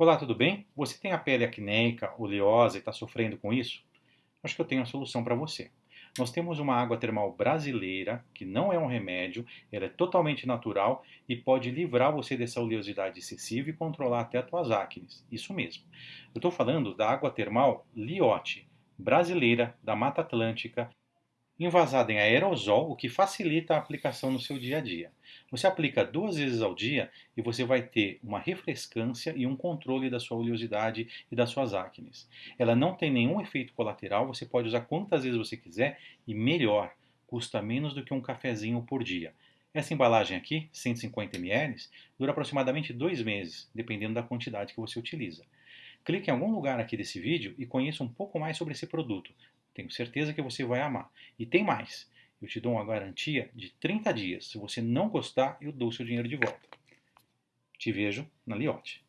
Olá, tudo bem? Você tem a pele acneica, oleosa e está sofrendo com isso? Acho que eu tenho a solução para você. Nós temos uma água termal brasileira, que não é um remédio, ela é totalmente natural e pode livrar você dessa oleosidade excessiva e controlar até as tuas acnes. Isso mesmo. Eu estou falando da água termal Liotte, brasileira, da Mata Atlântica, envasada em aerosol, o que facilita a aplicação no seu dia a dia. Você aplica duas vezes ao dia e você vai ter uma refrescância e um controle da sua oleosidade e das suas acnes. Ela não tem nenhum efeito colateral, você pode usar quantas vezes você quiser e melhor, custa menos do que um cafezinho por dia. Essa embalagem aqui, 150 ml, dura aproximadamente dois meses, dependendo da quantidade que você utiliza. Clique em algum lugar aqui desse vídeo e conheça um pouco mais sobre esse produto. Tenho certeza que você vai amar. E tem mais. Eu te dou uma garantia de 30 dias. Se você não gostar, eu dou seu dinheiro de volta. Te vejo na Liotte.